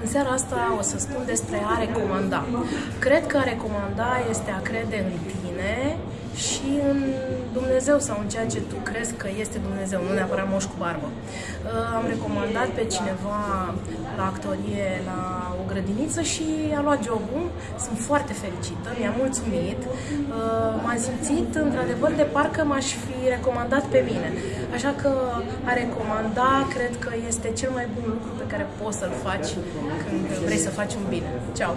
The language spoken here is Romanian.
În seara asta o să spun despre a recomanda. Cred că a recomanda este a crede în tine și în Dumnezeu sau în ceea ce tu crezi că este Dumnezeu, nu neapărat moș cu barbă. Uh, am recomandat pe cineva la actorie la o grădiniță și a luat jobul. Sunt foarte fericită, mi-a mulțumit. Uh, m-am simțit într-adevăr de parcă m-aș fi recomandat pe mine. Așa că a recomanda cred că este cel mai bun lucru pe care poți să-l faci când vrei să faci un bine. Ceau!